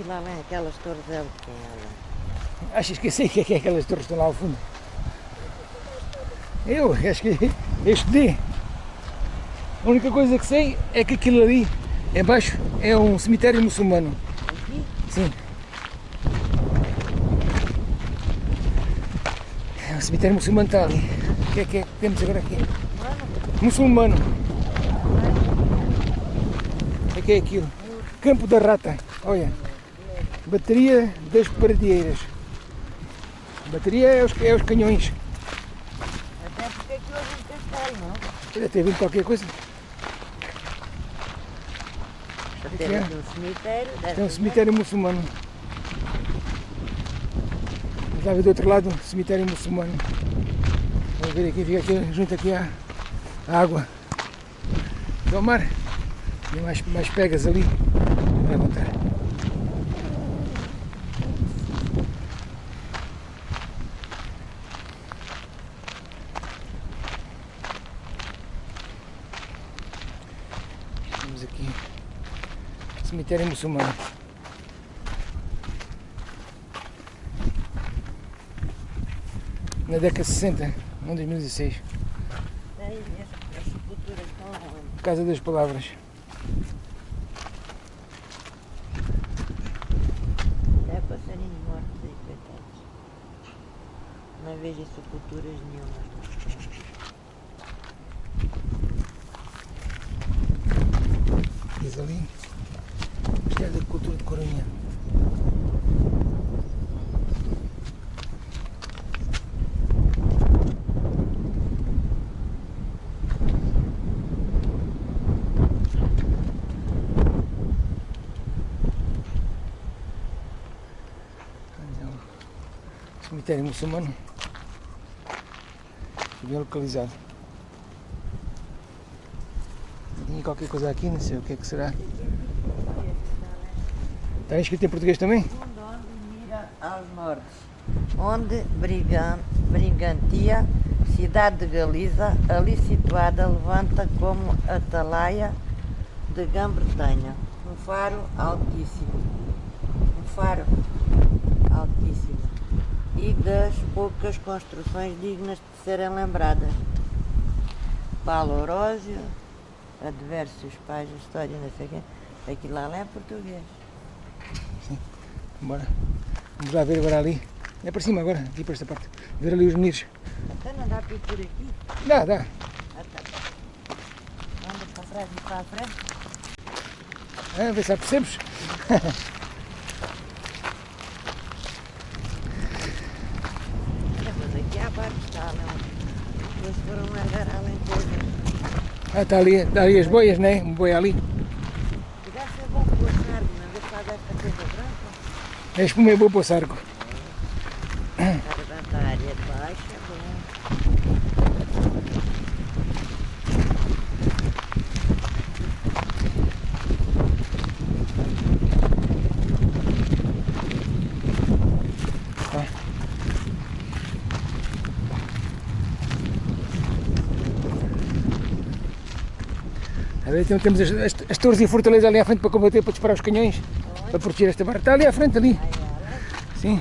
aquilo lá, aquelas torres é o que é. Achas que eu sei o que é, que é aquelas torres que estão lá ao fundo? Eu acho que eu estudei. A única coisa que sei é que aquilo ali embaixo é um cemitério muçulmano. Aqui? Sim. É um cemitério muçulmano está ali. O que é que é que temos agora aqui? Muçulmano. O que é que é aquilo? Campo da Rata. Olha. Bateria das Paradieiras. Bateria é os, é os canhões. Até porque aquilo é um castelo, não? Deve ter vindo qualquer coisa. Para é? aqui um cemitério, deve É um cemitério muçulmano. Lá ver do outro lado um cemitério muçulmano. Vamos ver aqui, fica aqui junto aqui à à água do mar. Tem mais, mais pegas ali. Contar. Estamos aqui. Cemitério muçulmano. Na década de 60, não 2006. Tem as, as sepulturas estão onde? Casa das Palavras. É passarinhos mortos aí, coitados. Não vejo sepulturas nenhumas. Diz ali. Ministério da Cultura de Corunha. Então, Cemitério muçulmano. Bem localizado. Tinha qualquer coisa aqui, não sei o que é que será. Está escrito em português também? Onde mira aos nortes, onde Brigan, Brigantia, cidade de Galiza, ali situada, levanta como atalaia de Grã-Bretanha, um faro altíssimo, um faro altíssimo, e das poucas construções dignas de serem lembradas. Paulo Orósio, adversos pais da história, não sei quê, aquilo lá é português. Bora. Vamos lá ver agora ali. É para cima agora, aqui para esta parte. Ver ali os meninos. Até não dá para ir por aqui? Dá, dá. Ah, tá. Anda para trás e para a frente. Ah, ver se percebes. Olha, mas aqui há barco, está não. Eles foram largar além coisa. Ah, está ali, está ali as boias, né? Um boi ali. Deve ser bom pôr carne, não vê se faz esta coisa branca. É espuma e boa para o sarco. Para levantar a área de baixo é bom. A ver, então temos as, as, as torres e a fortaleza ali à frente para combater, para disparar os canhões. Para proteger esta barra. Está ali à frente, ali. Sim.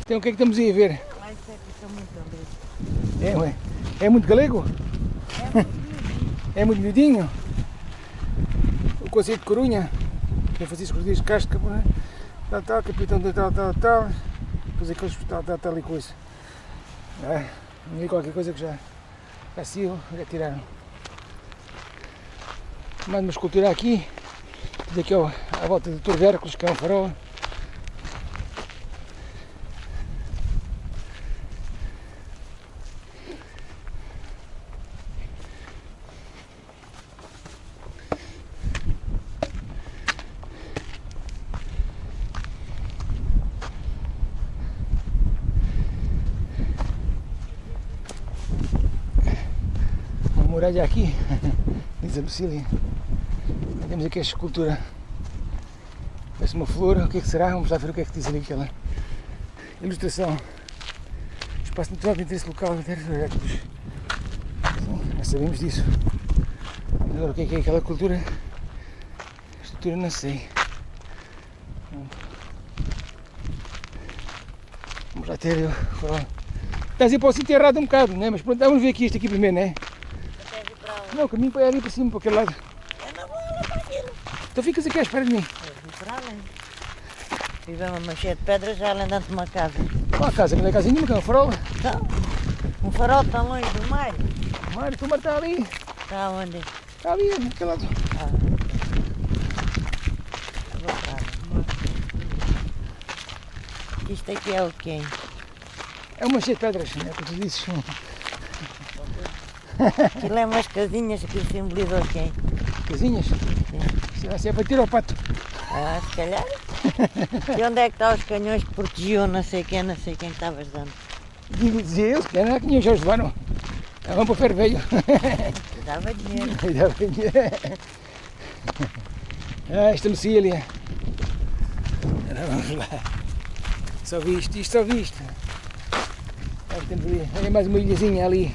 Então o que é que estamos aí a ver? É que. É, ué. É muito galego? É muito. É miudinho? O Conselho de Corunha, São Francisco Rodrigues Castro, né? tal, tal, capitão de tal, tal, tal, depois aqueles tal, tal, tal e coisa. É, qualquer coisa que já, já saiu, já tiraram. Mais uma escultura aqui, daqui ó, à volta de Hércules, que é um farol. Uma muralha aqui, diz a Lucília. Temos aqui a escultura. Parece uma flor, o que é que será? Vamos lá ver o que é que diz ali aquela ilustração. Espaço natural de interesse local, Sim, já sabemos disso. Agora o que é, que é aquela cultura? A estrutura não sei. Vamos lá ter o farol. Estás aí para o sítio errado um bocado, né? Mas pronto, vamos ver aqui este aqui primeiro, né? Até vir para onde? Não, o caminho para ali para cima, para aquele lado. Eu não vou olhar para aquilo. Então ficas aqui à espera de mim. Eu vim para além. Tivemos uma cheia de pedras já além dentro de uma casa. Lá a casa, não é casa nenhuma, que é um farol. Então, um farol tão longe do mar. Mário, tu está ali. Está onde? Está ali, naquele lado. Ah. Vou. Isto aqui é o quê? É uma cheia de pedras, né? Como tu dizes. Aquilo é umas casinhas que simbolizam o quê? Casinhas. Se vai ser para tirar o pato. Ah, se calhar. E onde é que estão os canhões que protegiam não sei quem, não sei quem que estavas dando? Dizia eu, que era que tinha já levaram. Estavam para o ferro velho. Dava dinheiro. Ainda bem. Ah, esta Lucília. Ora, vamos lá. Só vi isto, só vi isto. Ah, temos ali, olha mais uma ilhazinha ali.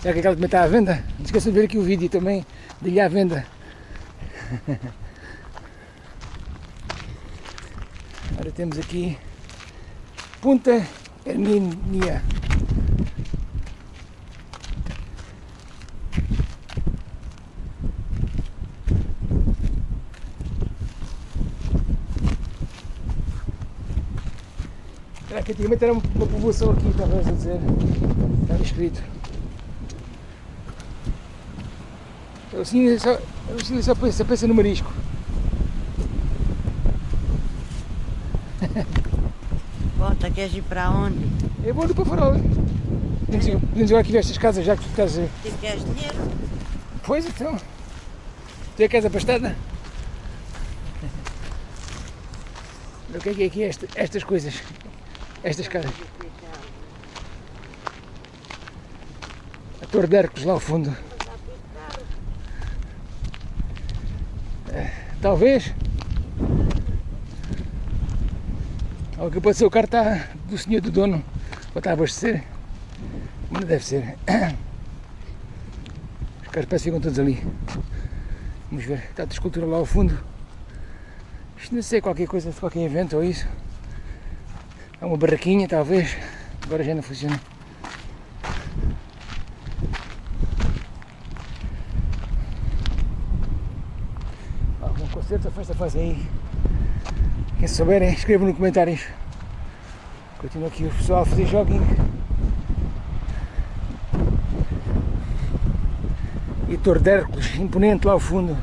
Será que aquela também está à venda? Não esqueçam de ver aqui o vídeo também de ilha à venda. Agora temos aqui Punta Hermínia. Será que antigamente era uma povoação aqui, talvez a dizer. Estava escrito. Eu assim só, eu assim só pensa, no marisco. Conta, queres ir para onde? Eu vou ali para farol. Podemos ir- aqui ver estas casas já que tu estás. a- Tu queres dinheiro? Pois então. Tu é casa pastada? O que é que é aqui esta- estas coisas? Estas casas. A Torre de Hércules lá ao fundo. Talvez. Ou que pode ser o carro está do senhor do dono. Ou está a abastecer. Mas deve ser. Os caras parecem que ficam todos ali. Vamos ver. Está a escultura lá ao fundo. Isto não sei qualquer coisa, qualquer evento ou isso. É uma barraquinha talvez. Agora já não funciona. Algum concerto ou festa fazem aí. Quem souberem, escrevam nos comentários. Continua aqui o pessoal a fazer jogging. E a Torre imponente lá ao fundo.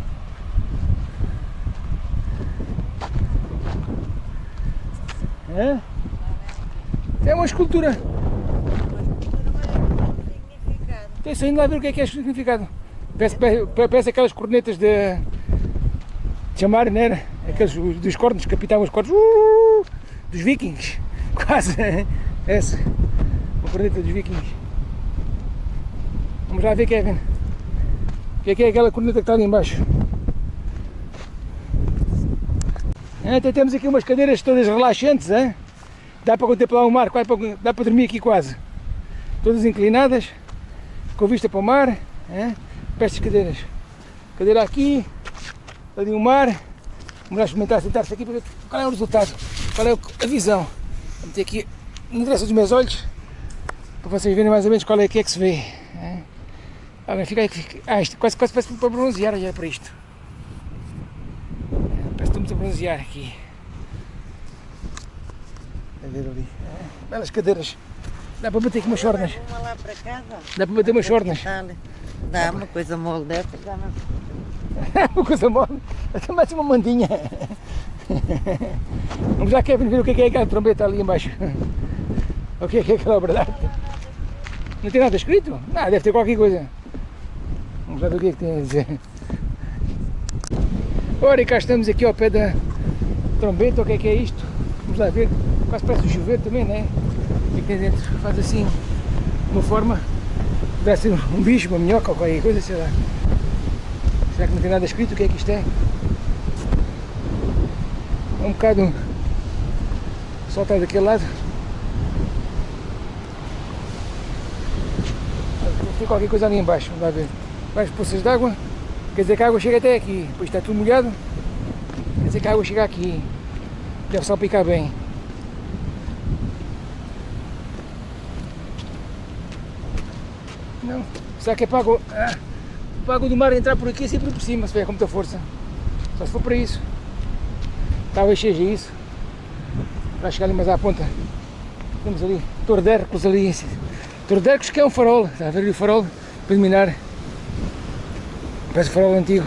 Hã? É uma escultura. Tem saindo lá a ver o que é que é significado. Parece, parece, aquelas cornetas de chamar, não era? Aqueles os- dos cornos que apitavam os cornos. Uh, dos vikings. Quase. Essa. Uma corneta dos vikings. Vamos lá ver, Kevin. O que é que é aquela corneta que está ali embaixo? Até temos aqui umas cadeiras todas relaxantes, hein? dá para contemplar o mar, quase para- dá para dormir aqui quase. Todas inclinadas, com vista para o mar, hein? cadeiras. Cadeira aqui, ali o mar. Lá experimentar sentar-se aqui para ver qual é o resultado, qual é a visão. Vou meter aqui na direção dos meus olhos, para vocês verem mais ou menos qual é que é que se vê. hein? Agora fica aí, fica- ah, isto quase, quase parece para bronzear, olha para isto. Parece que estou muito a bronzear aqui. A ver ali. é, Belas cadeiras. Dá para bater aqui umas chornas. Uma lá para casa. Dá para bater umas chornas. Dá, dá uma coisa mole dessa. Dá uma... uma coisa mole. Até mais uma mandinha. Vamos lá, Kevin, ver o que é, que é aquela trombeta ali embaixo. O que é que é aquela verdade? Não tem nada escrito? Não, deve ter qualquer coisa. Vamos lá ver o que é que tem a dizer. Ora, e cá estamos aqui ao pé da trombeta, o que é que é isto? Vamos lá ver. Quase parece chuveiro também, não é? O é que tem dentro? Faz assim, uma forma. Deve ser um bicho, uma minhoca ou qualquer coisa, sei lá. Será que não tem nada escrito? O que é que isto é? É um bocado. O está daquele lado. Tem qualquer coisa ali embaixo, vamos lá ver. Várias poças d'água. Quer dizer que a água chega até aqui. Depois está tudo molhado. Quer dizer que a água chega aqui. Deve salpicar bem. Não. Será que é para ah, para a água do mar entrar por aqui sempre por cima, se vier com muita força? Só se for para isso. Talvez seja isso. Para chegar ali mais à ponta. Temos ali Torre de Hércules ali. Hércules que é um farol. Está a ver ali o farol preliminar. Parece um farol antigo.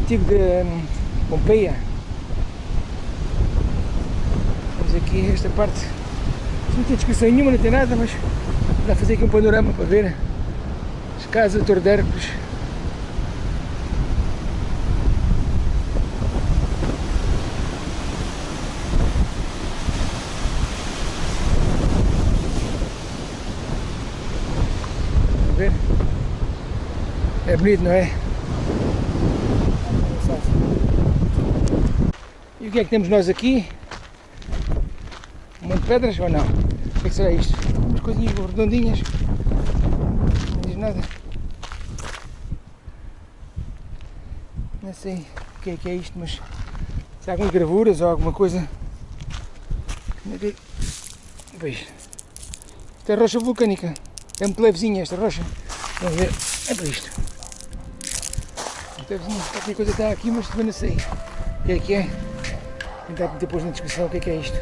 Antigo de hum, Pompeia. Temos aqui esta parte. Não tem descrição nenhuma, não tem nada, mas dá fazer aqui um panorama para ver as casas da Torre de Hércules. Vamos ver? É bonito, não é? E o que é que temos nós aqui? Um monte de pedras ou não? O que é que será isto? Umas coisinhas redondinhas. Não diz nada. Sei o que é que é isto, mas se há algumas gravuras ou alguma coisa. Onde é Pois. Isto é rocha vulcânica. É muito levezinha esta rocha. Vamos ver. É para isto. Levezinha. Qualquer coisa está aqui, mas também não sei o que é que é. Tentar depois na descrição o que é que é isto.